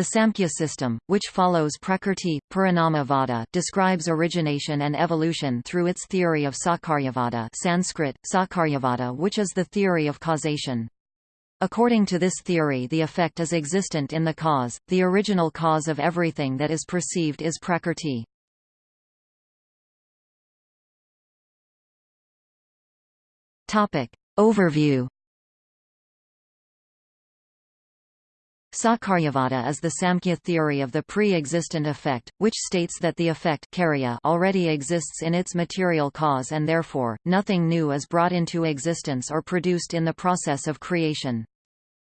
The Samkhya system, which follows Prakrti, Parinamavada, describes origination and evolution through its theory of Sakaryavada Sanskrit, Sakaryavada which is the theory of causation. According to this theory the effect is existent in the cause, the original cause of everything that is perceived is Prakrti. Overview Sakaryavada is the Samkhya theory of the pre-existent effect, which states that the effect already exists in its material cause and therefore, nothing new is brought into existence or produced in the process of creation.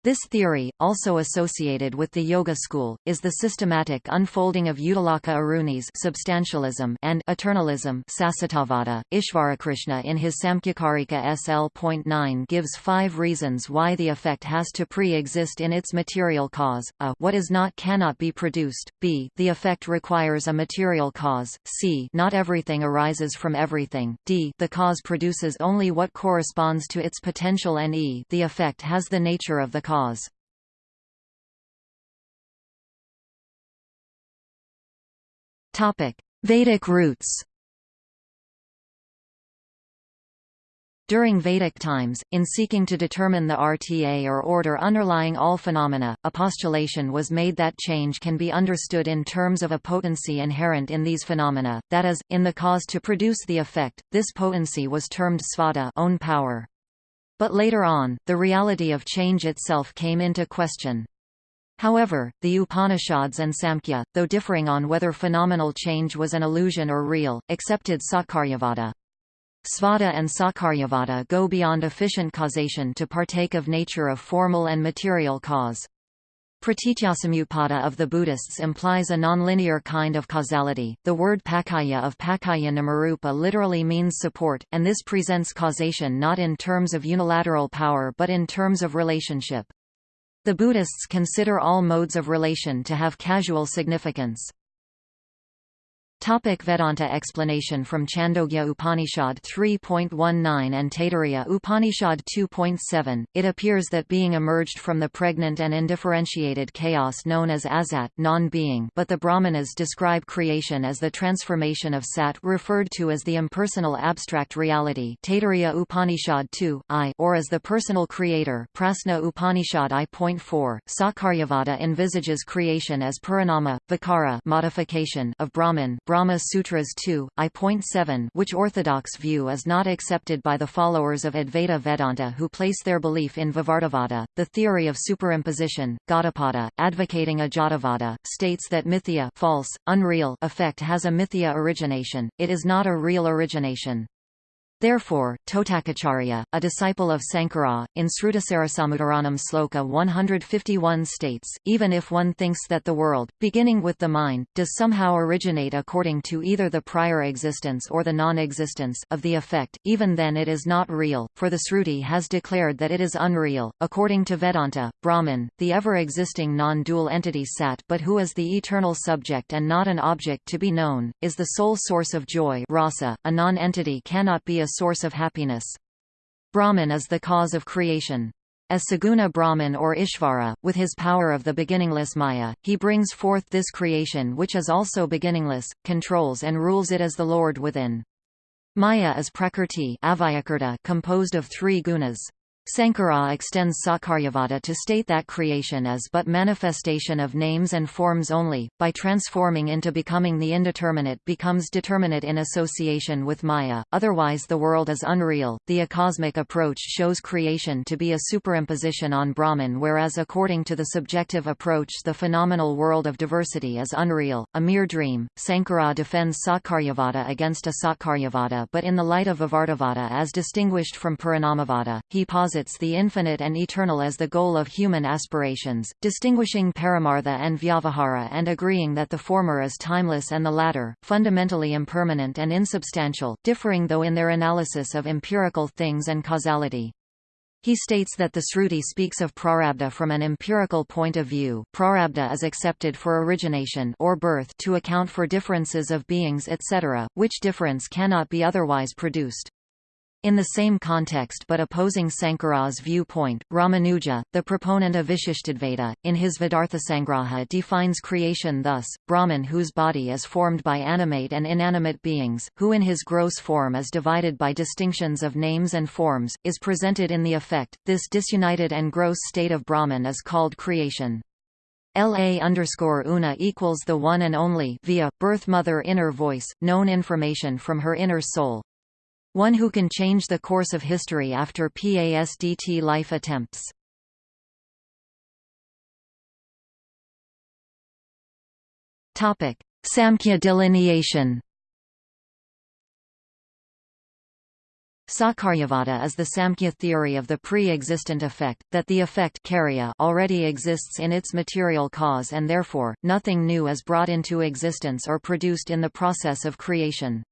This theory, also associated with the Yoga school, is the systematic unfolding of Uddalaka Aruni's substantialism and eternalism. Sasatavada. Ishvarakrishna in his Samkhyakarika SL.9 gives five reasons why the effect has to pre-exist in its material cause, a what is not cannot be produced, b the effect requires a material cause, c not everything arises from everything, d the cause produces only what corresponds to its potential and e the effect has the nature of the cause cause. Vedic roots During Vedic times, in seeking to determine the RTA or order underlying all phenomena, a postulation was made that change can be understood in terms of a potency inherent in these phenomena, that is, in the cause to produce the effect. This potency was termed svadha own power. But later on, the reality of change itself came into question. However, the Upanishads and Samkhya, though differing on whether phenomenal change was an illusion or real, accepted Sakaryavada. Svadha and Sakaryavada go beyond efficient causation to partake of nature of formal and material cause. Pratityasamutpada of the Buddhists implies a nonlinear kind of causality. The word pakaya of pakaya namarupa literally means support, and this presents causation not in terms of unilateral power but in terms of relationship. The Buddhists consider all modes of relation to have causal significance. Topic Vedanta explanation From Chandogya Upanishad 3.19 and Taittiriya Upanishad 2.7, it appears that being emerged from the pregnant and indifferentiated chaos known as asat non-being but the Brahmanas describe creation as the transformation of sat referred to as the impersonal abstract reality Taittiriya Upanishad 2, I or as the personal creator Prasna Upanishad I.4, Sakaryavada envisages creation as parinama, vikara modification of Brahman Brahma Sutras 2, I.7 which orthodox view is not accepted by the followers of Advaita Vedanta who place their belief in Vivartavada, the theory of superimposition. Gaudapada, advocating Ajatavada, states that mithya false, unreal effect has a mithya origination, it is not a real origination. Therefore, Totakacharya, a disciple of Sankara, in Srutasarasamuddaranam Sloka 151 states, even if one thinks that the world, beginning with the mind, does somehow originate according to either the prior existence or the non-existence of the effect, even then it is not real, for the Sruti has declared that it is unreal. According to Vedanta, Brahman, the ever-existing non-dual entity Sat but who is the eternal subject and not an object to be known, is the sole source of joy rasa, a non-entity cannot be a source of happiness. Brahman is the cause of creation. As Saguna Brahman or Ishvara, with his power of the beginningless Maya, he brings forth this creation which is also beginningless, controls and rules it as the Lord within. Maya is Prakrti composed of three gunas. Sankara extends Sakaryavada to state that creation is but manifestation of names and forms only, by transforming into becoming the indeterminate becomes determinate in association with Maya, otherwise the world is unreal. The acosmic approach shows creation to be a superimposition on Brahman whereas according to the subjective approach the phenomenal world of diversity is unreal, a mere dream. Sankara defends Sakaryavada against Asakaryavada but in the light of Vivartavada as distinguished from Parinamavada, he posits posits the infinite and eternal as the goal of human aspirations, distinguishing paramartha and vyavahara and agreeing that the former is timeless and the latter, fundamentally impermanent and insubstantial, differing though in their analysis of empirical things and causality. He states that the Sruti speaks of prarabdha from an empirical point of view. Prarabdha is accepted for origination or birth to account for differences of beings etc., which difference cannot be otherwise produced. In the same context but opposing Sankara's viewpoint, Ramanuja, the proponent of Vishishtadvaita, in his Vedarthasangraha defines creation thus, Brahman whose body is formed by animate and inanimate beings, who in his gross form is divided by distinctions of names and forms, is presented in the effect, this disunited and gross state of Brahman is called creation. La underscore una equals the one and only via, birth mother inner voice, known information from her inner soul, one who can change the course of history after PASDT life attempts. Topic: Samkhya delineation. Sakaryavada is the Samkhya theory of the pre-existent effect, that the effect already exists in its material cause and therefore, nothing new is brought into existence or produced in the process of creation.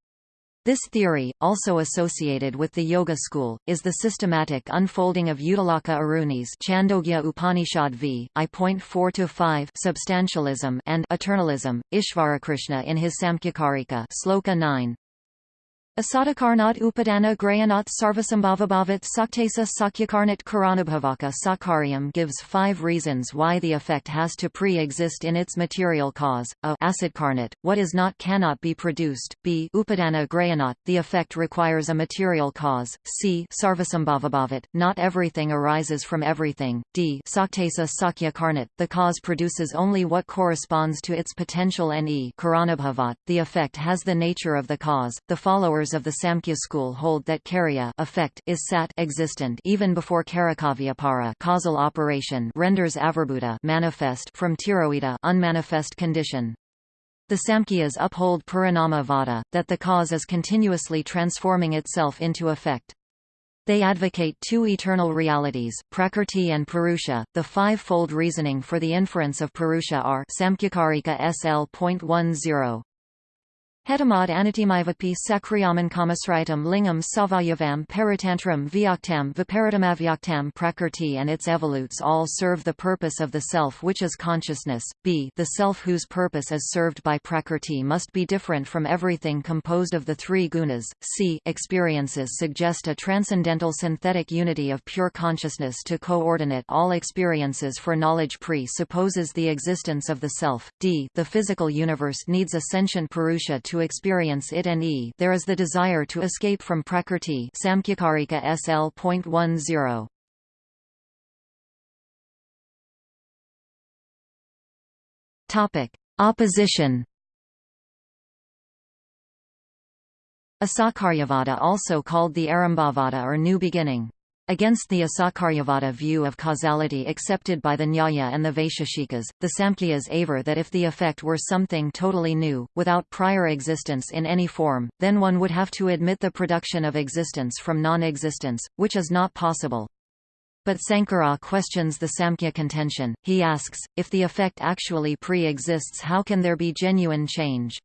This theory, also associated with the Yoga school, is the systematic unfolding of Uddalaka Aruni's Chandogya Upanishad v. I.4-5 substantialism and eternalism, Ishvarakrishna in his Samkhyakarika Sloka 9. Asadakarnat upadana grayanat sarvasambhavabhavat saktesa sakyakarnat karanabhavaka sakaryam gives five reasons why the effect has to pre-exist in its material cause, a acidkarnat, what is not cannot be produced, b upadana grayanat, the effect requires a material cause, c sarvasambhavabhavat, not everything arises from everything, d saktesa sakyakarnat, the cause produces only what corresponds to its potential. And e karanabhavat, the effect has the nature of the cause, the followers followers of the Samkhya school hold that karya effect is sat existent even before karakavyapara causal operation renders avirbhuta manifest from tiroita unmanifest condition. The Samkhyas uphold Parinama Vada, that the cause is continuously transforming itself into effect. They advocate two eternal realities, Prakrti and Purusha. The five-fold reasoning for the inference of Purusha are Samkhyakarika SL.10. Hetamad anatimaivapi sakriyaman kamasritam lingam savayavam paratantram vyaktam viparitamavyakhtam prakrti and its evolutes all serve the purpose of the self which is consciousness, b the self whose purpose is served by prakrti must be different from everything composed of the three gunas, c experiences suggest a transcendental synthetic unity of pure consciousness to coordinate all experiences for knowledge pre-supposes the existence of the self, d the physical universe needs a sentient purusha to experience it and e there is the desire to escape from prakrti Samkhyakarika SL.10. Topic: Opposition. Asakaryavada also called the Arambhavada or New Beginning. Against the Asakaryavada view of causality accepted by the Nyaya and the Vaisheshikas, the Samkhyas aver that if the effect were something totally new, without prior existence in any form, then one would have to admit the production of existence from non-existence, which is not possible. But Sankara questions the Samkhya contention, he asks, if the effect actually pre-exists how can there be genuine change?